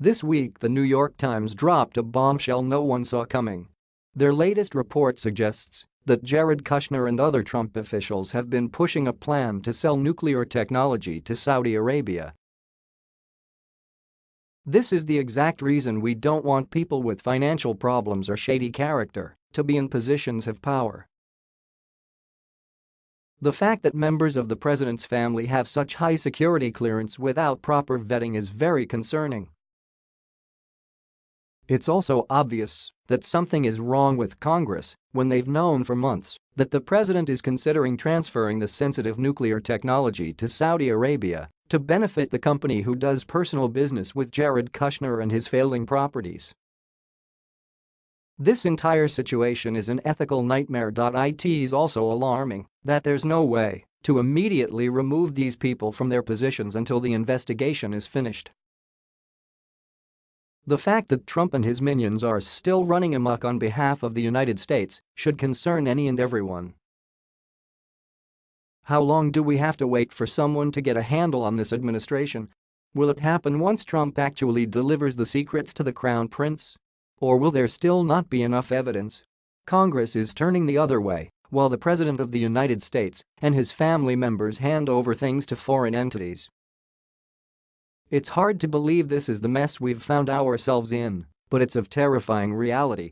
This week the New York Times dropped a bombshell no one saw coming. Their latest report suggests that Jared Kushner and other Trump officials have been pushing a plan to sell nuclear technology to Saudi Arabia. This is the exact reason we don't want people with financial problems or shady character to be in positions of power. The fact that members of the president's family have such high security clearance without proper vetting is very concerning. It's also obvious that something is wrong with Congress when they've known for months that the president is considering transferring the sensitive nuclear technology to Saudi Arabia to benefit the company who does personal business with Jared Kushner and his failing properties. This entire situation is an ethical nightmare. It is also alarming that there's no way to immediately remove these people from their positions until the investigation is finished. The fact that Trump and his minions are still running amok on behalf of the United States should concern any and everyone. How long do we have to wait for someone to get a handle on this administration? Will it happen once Trump actually delivers the secrets to the crown prince? Or will there still not be enough evidence? Congress is turning the other way while the President of the United States and his family members hand over things to foreign entities. It's hard to believe this is the mess we've found ourselves in, but it's of terrifying reality